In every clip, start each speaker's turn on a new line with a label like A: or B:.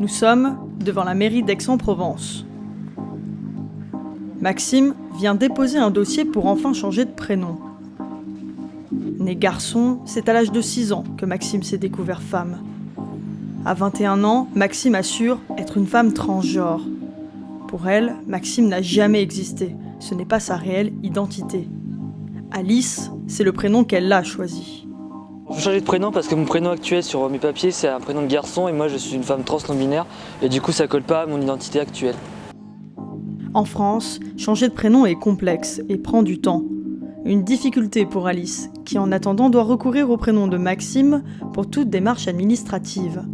A: Nous sommes devant la mairie d'Aix-en-Provence. Maxime vient déposer un dossier pour enfin changer de prénom. Né garçon, c'est à l'âge de 6 ans que Maxime s'est découvert femme. À 21 ans, Maxime assure être une femme transgenre. Pour elle, Maxime n'a jamais existé. Ce n'est pas sa réelle identité. Alice, c'est le prénom qu'elle a choisi.
B: Je changer de prénom parce que mon prénom actuel sur mes papiers c'est un prénom de garçon et moi je suis une femme trans et du coup ça colle pas à mon identité actuelle.
A: En France, changer de prénom est complexe et prend du temps. Une difficulté pour Alice, qui en attendant doit recourir au prénom de Maxime pour toute démarche administrative.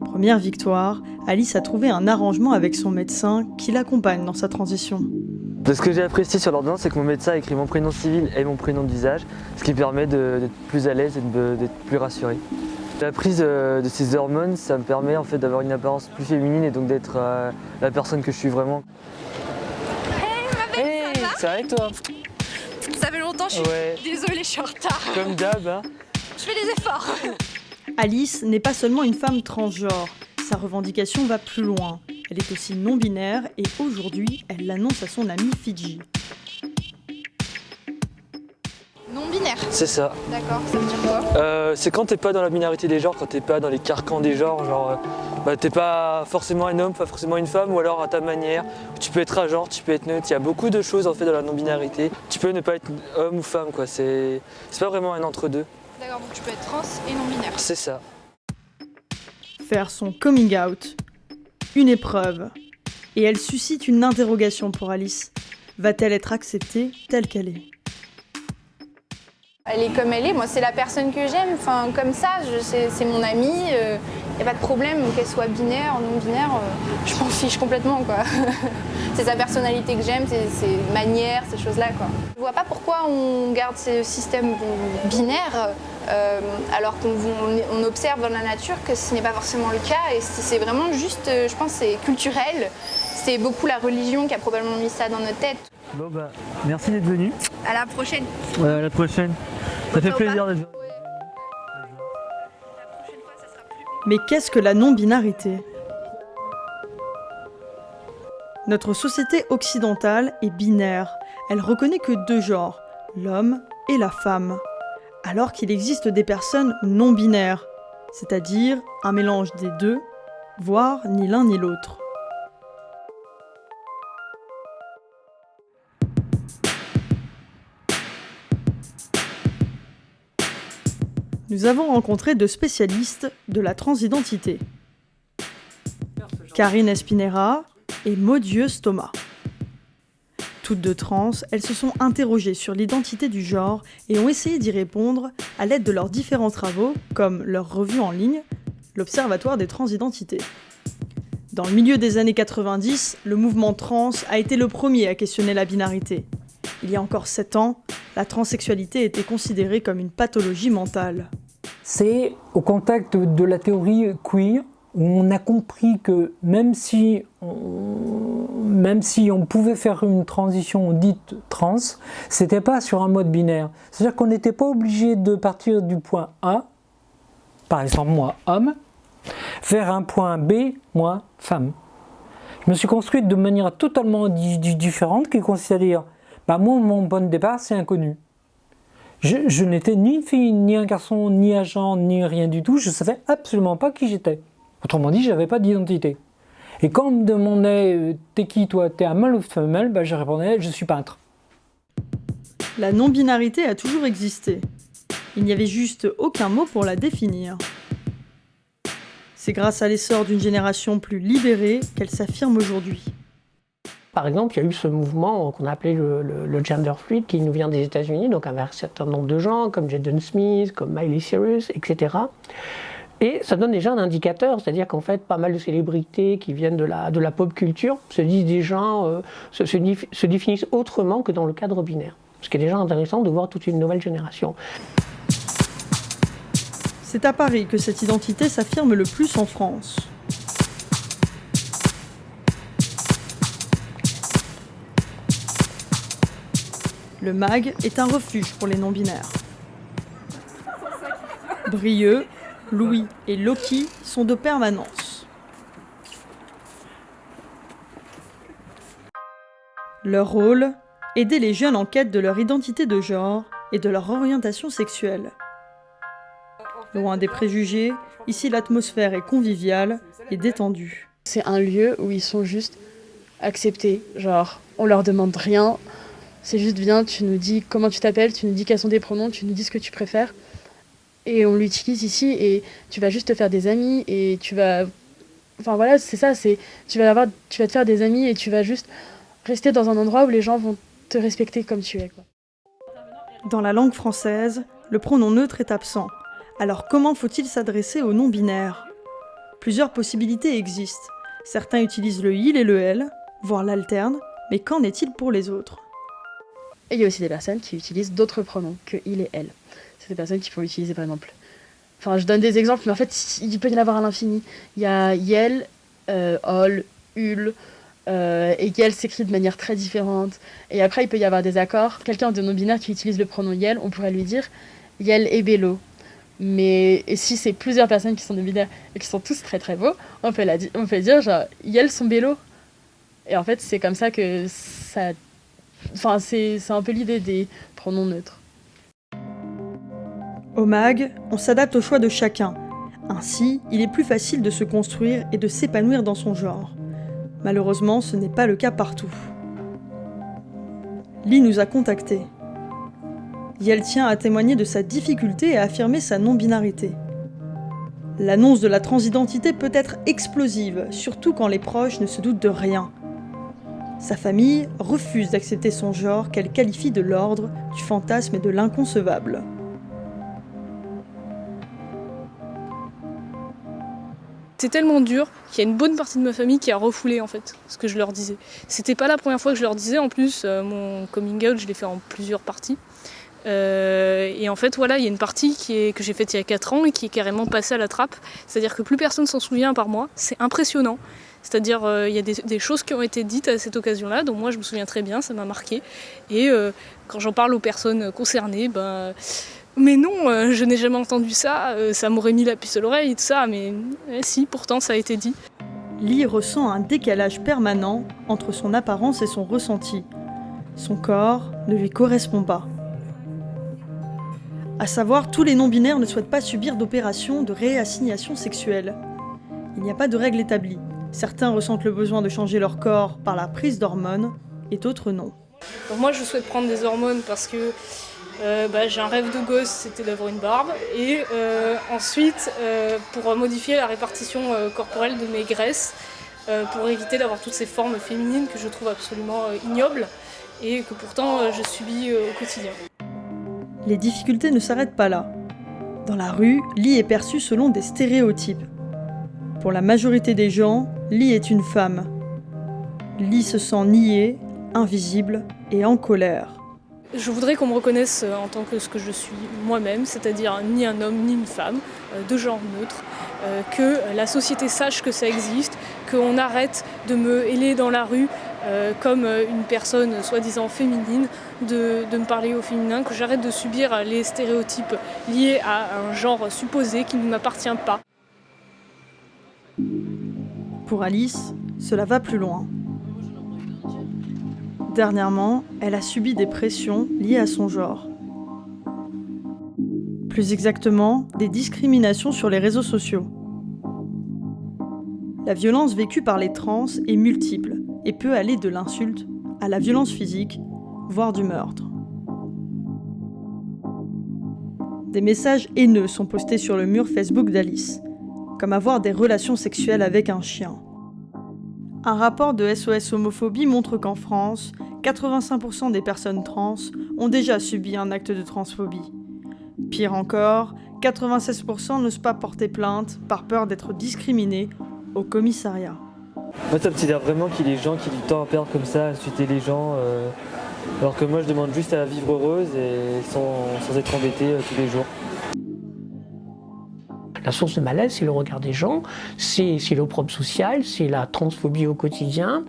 A: Première victoire, Alice a trouvé un arrangement avec son médecin qui l'accompagne dans sa transition.
B: De ce que j'ai apprécié sur l'ordonnance, c'est que mon médecin a écrit mon prénom civil et mon prénom d'usage, ce qui permet d'être plus à l'aise et d'être plus rassuré. La prise euh, de ces hormones, ça me permet en fait d'avoir une apparence plus féminine et donc d'être euh, la personne que je suis vraiment.
C: Hey ma belle,
B: ça va et toi?
C: Ça fait longtemps, je suis désolée, je suis en retard.
B: Comme d'hab, hein
C: Je fais des efforts.
A: Alice n'est pas seulement une femme transgenre, sa revendication va plus loin. Elle est aussi non-binaire et aujourd'hui, elle l'annonce à son ami Fidji.
C: Non-binaire
B: C'est ça.
C: D'accord, ça veut dire quoi?
B: Euh, C'est quand t'es pas dans la binarité des genres, quand t'es pas dans les carcans des genres, genre euh, bah, t'es pas forcément un homme, pas forcément une femme, ou alors à ta manière. Tu peux être un genre, tu peux être neutre. Il y a beaucoup de choses en fait dans la non-binarité. Tu peux ne pas être homme ou femme, quoi. C'est pas vraiment un entre-deux.
C: D'accord, donc tu peux être trans et non-binaire.
B: C'est ça.
A: Faire son coming out, une épreuve. Et elle suscite une interrogation pour Alice. Va-t-elle être acceptée telle qu'elle est?
C: Elle est comme elle est, moi c'est la personne que j'aime, enfin comme ça, c'est mon amie, euh, n'y a pas de problème qu'elle soit binaire, non binaire, euh, je m'en fiche complètement quoi. c'est sa personnalité que j'aime, c'est ses manières, ces choses-là quoi. Je vois pas pourquoi on garde ce système binaire euh, alors qu'on observe dans la nature que ce n'est pas forcément le cas et c'est vraiment juste, euh, je pense, c'est culturel. C'est beaucoup la religion qui a probablement mis ça dans nos têtes.
B: Bon bah, merci d'être venu.
C: À la prochaine.
B: Ouais, à la prochaine. Ça fait plaisir d'être venu.
A: Mais qu'est-ce que la non-binarité? Notre société occidentale est binaire. Elle reconnaît que deux genres, l'homme et la femme alors qu'il existe des personnes non binaires, c'est-à-dire un mélange des deux, voire ni l'un ni l'autre. Nous avons rencontré deux spécialistes de la transidentité. Karine Espinera et Maudieuse Thomas. Toutes deux trans, elles se sont interrogées sur l'identité du genre et ont essayé d'y répondre à l'aide de leurs différents travaux, comme leur revue en ligne, l'Observatoire des transidentités. Dans le milieu des années 90, le mouvement trans a été le premier à questionner la binarité. Il y a encore 7 ans, la transsexualité était considérée comme une pathologie mentale.
D: C'est au contact de la théorie queer où on a compris que même si on, pouvait faire une transition dite trans, c'était pas sur un mode binaire. C'est-à-dire qu'on n'était pas obligé de partir du point A, par exemple moi homme, vers un point B, moi femme. Je me suis construite de manière totalement différente qui consiste à dire, bah moi mon point de départ c'est inconnu. Je, n'étais ni une fille, ni un garçon, ni genre, ni rien du tout, je savais absolument pas qui j'étais. Autrement dit, je n'avais pas d'identité. Et quand on me demandait euh, T'es qui toi? T'es un mâle ou femelle? Bah, Je répondais Je suis peintre.
A: La non-binarité a toujours existé. Il n'y avait juste aucun mot pour la définir. C'est grâce à l'essor d'une génération plus libérée qu'elle s'affirme aujourd'hui.
E: Par exemple, il y a eu ce mouvement qu'on a appelé le, gender fluid qui nous vient des États-Unis, donc avec un certain nombre de gens comme Jaden Smith, comme Miley Cyrus, etc. Et ça donne déjà un indicateur, c'est-à-dire qu'en fait, pas mal de célébrités qui viennent de la, pop culture se disent déjà, euh, se, définissent autrement que dans le cadre binaire. Ce qui est déjà intéressant de voir toute une nouvelle génération.
A: C'est à Paris que cette identité s'affirme le plus en France. Le MAG est un refuge pour les non-binaires. Brieux, Louis et Loki sont de permanence. Leur rôle Aider les jeunes en quête de leur identité de genre et de leur orientation sexuelle. Loin des préjugés, ici l'atmosphère est conviviale et détendue.
F: C'est un lieu où ils sont juste acceptés, genre on leur demande rien, c'est juste viens, tu nous dis comment tu t'appelles, tu nous dis quels sont tes pronoms, tu nous dis ce que tu préfères. Et on l'utilise ici et tu vas juste te faire des amis et tu vas. Enfin voilà, c'est ça, c'est. Tu vas te faire des amis et tu vas juste rester dans un endroit où les gens vont te respecter comme tu es.
A: Dans la langue française, le pronom neutre est absent. Alors comment faut-il s'adresser aux non-binaires Plusieurs possibilités existent. Certains utilisent le il et le elle, voire l'alterne, mais qu'en est-il pour les autres?
F: Et il y a aussi des personnes qui utilisent d'autres pronoms que il et elle. C'est des personnes qui peuvent utiliser par exemple. Enfin, je donne des exemples, mais en fait, il peut y en avoir à l'infini. Il y a yel, euh, ol, ul, euh, et Yel s'écrit de manière très différente. Et après, il peut y avoir des accords. Quelqu'un de non-binaire qui utilise le pronom Yel, on pourrait lui dire Yel et Bello. Mais si c'est plusieurs personnes qui sont non-binaires et qui sont tous très très beaux, on peut, la, on peut dire genre Yel sont Bello. Et en fait, c'est comme ça que ça. Enfin, c'est un peu l'idée des pronoms neutres.
A: Au MAG, on s'adapte au choix de chacun. Ainsi, il est plus facile de se construire et de s'épanouir dans son genre. Malheureusement, ce n'est pas le cas partout. Lee nous a contactés. Yel tient à témoigner de sa difficulté à affirmer sa non-binarité. L'annonce de la transidentité peut être explosive, surtout quand les proches ne se doutent de rien. Sa famille refuse d'accepter son genre qu'elle qualifie de l'ordre, du fantasme et de l'inconcevable.
G: C'était tellement dur qu'il y a une bonne partie de ma famille qui a refoulé en fait ce que je leur disais. C'était pas la première fois que je leur disais, en plus euh, mon coming out je l'ai fait en plusieurs parties. Euh, et en fait voilà, il y a une partie que j'ai faite il y a 4 ans et qui est carrément passée à la trappe. C'est-à-dire que plus personne s'en souvient par moi. C'est impressionnant. C'est-à-dire euh, il y a des, choses qui ont été dites à cette occasion-là, dont moi je me souviens très bien, ça m'a marqué. Et quand j'en parle aux personnes concernées, ben mais non, euh, je n'ai jamais entendu ça, euh, ça m'aurait mis la puce à l'oreille et tout ça, mais eh, si, pourtant ça a été dit.
A: Lee ressent un décalage permanent entre son apparence et son ressenti. Son corps ne lui correspond pas. À savoir, tous les non-binaires ne souhaitent pas subir d'opérations de réassignation sexuelle. Il n'y a pas de règle établie. Certains ressentent le besoin de changer leur corps par la prise d'hormones et d'autres non.
G: moi, je souhaite prendre des hormones parce que euh, bah, j'ai un rêve de gosse, c'était d'avoir une barbe. Et euh, ensuite, euh, pour modifier la répartition corporelle de mes graisses, pour éviter d'avoir toutes ces formes féminines que je trouve absolument ignobles et que pourtant je subis au quotidien.
A: Les difficultés ne s'arrêtent pas là. Dans la rue, Lee est perçue selon des stéréotypes. Pour la majorité des gens, Lee est une femme. Lee se sent niée, invisible et en colère.
G: Je voudrais qu'on me reconnaisse euh, en tant que ce que je suis moi-même, c'est-à-dire ni un homme ni une femme, euh, de genre neutre, euh, que la société sache que ça existe, qu'on arrête de me héler dans la rue comme une personne soi-disant féminine, de, de, me parler au féminin, que j'arrête de subir les stéréotypes liés à un genre supposé qui ne m'appartient pas.
A: Pour Alice, cela va plus loin. Dernièrement, elle a subi des pressions liées à son genre. Plus exactement, des discriminations sur les réseaux sociaux. La violence vécue par les trans est multiple et peut aller de l'insulte à la violence physique, voire du meurtre. Des messages haineux sont postés sur le mur Facebook d'Alice, comme avoir des relations sexuelles avec un chien. Un rapport de SOS Homophobie montre qu'en France, 85% des personnes trans ont déjà subi un acte de transphobie. Pire encore, 96% n'osent pas porter plainte par peur d'être discriminés au commissariat.
B: Moi, ça me sidère vraiment qu'il y ait des gens qui ont du temps à perdre comme ça, à insulter les gens, euh, alors que moi, je demande juste à vivre heureuse et sans, être embêtée euh, tous les jours.
E: La source de malaise, c'est le regard des gens, c'est l'opprobre social, c'est la transphobie au quotidien,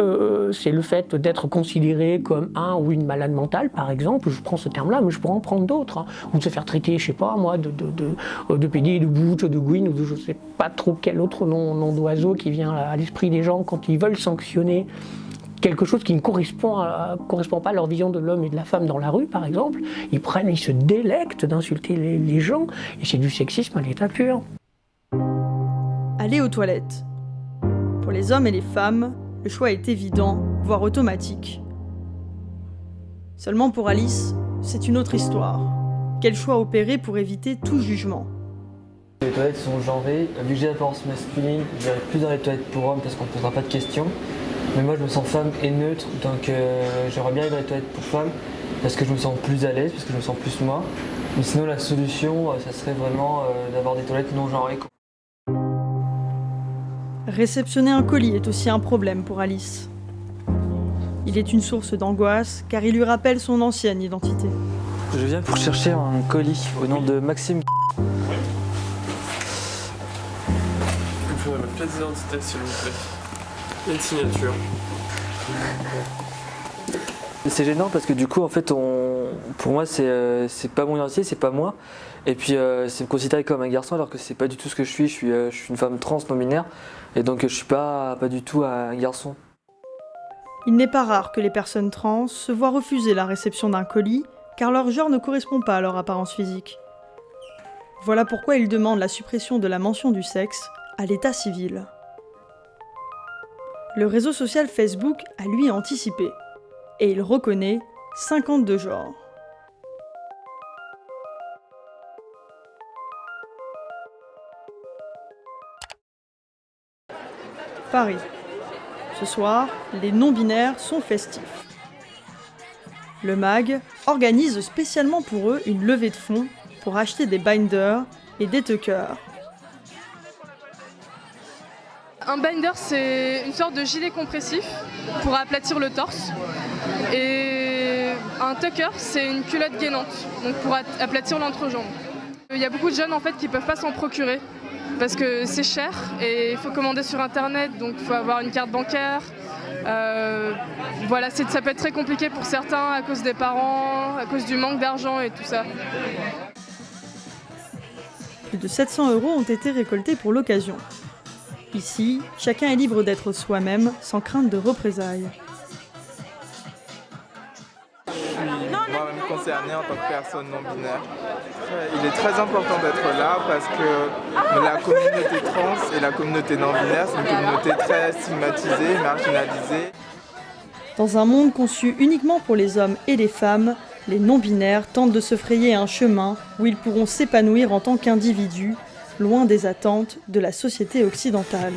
E: euh, c'est le fait d'être considéré comme un ou une malade mentale, par exemple. Je prends ce terme-là, mais je pourrais en prendre d'autres. Hein. Ou de se faire traiter, je sais pas moi, de, de, de, de PD, de bouche, de ou de je sais pas trop quel autre nom d'oiseau qui vient à l'esprit des gens quand ils veulent sanctionner quelque chose qui ne correspond, correspond pas à leur vision de l'homme et de la femme dans la rue, par exemple, ils prennent, ils se délectent d'insulter les, les gens, et c'est du sexisme à l'état pur.
A: Aller aux toilettes. Pour les hommes et les femmes, le choix est évident, voire automatique. Seulement pour Alice, c'est une autre histoire. Quel choix opérer pour éviter tout jugement?
B: Les toilettes sont genrées. Vu que j'ai l'apparence masculine, j'irai plus dans les toilettes pour hommes parce qu'on ne posera pas de questions. Mais moi, je me sens femme et neutre, donc euh, j'aimerais bien aller dans les toilettes pour femmes parce que je me sens plus à l'aise, parce que je me sens plus moi. Mais sinon, la solution, euh, ça serait vraiment euh, d'avoir des toilettes non genrées.
A: Réceptionner un colis est aussi un problème pour Alice. Il est une source d'angoisse car il lui rappelle son ancienne identité.
B: Je viens pour chercher un colis au nom de Maxime.
H: Il me faudrait ma pièce d'identité s'il vous plaît. Et signature.
B: C'est gênant parce que du coup, en fait, on, pour moi, c'est euh, c'est pas mon identité, c'est pas moi. Et puis, euh, c'est me considérer comme un garçon alors que c'est pas du tout ce que je suis. Je suis, euh, je suis une femme trans non binaire et donc je suis pas, pas du tout un garçon.
A: Il n'est pas rare que les personnes trans se voient refuser la réception d'un colis car leur genre ne correspond pas à leur apparence physique. Voilà pourquoi ils demandent la suppression de la mention du sexe à l'état civil. Le réseau social Facebook a lui anticipé et il reconnaît 52 genres. Paris. Ce soir, les non-binaires sont festifs. Le MAG organise spécialement pour eux une levée de fonds pour acheter des binders et des tuckers.
I: Un binder, c'est une sorte de gilet compressif pour aplatir le torse. Et un tucker, c'est une culotte gainante, donc pour aplatir l'entrejambe. Il y a beaucoup de jeunes en fait qui ne peuvent pas s'en procurer parce que c'est cher et il faut commander sur internet, donc il faut avoir une carte bancaire. Euh, voilà, ça peut être très compliqué pour certains à cause des parents, à cause du manque d'argent et tout ça.
A: Plus de 700 euros ont été récoltés pour l'occasion. Ici, chacun est libre d'être soi-même sans crainte de représailles.
J: moi-même concerné en tant que personne non binaire. Il est très important d'être là parce que la communauté trans et la communauté non binaire, c'est une communauté très stigmatisée, marginalisée.
A: Dans un monde conçu uniquement pour les hommes et les femmes, les non-binaires tentent de se frayer un chemin où ils pourront s'épanouir en tant qu'individus, loin des attentes de la société occidentale.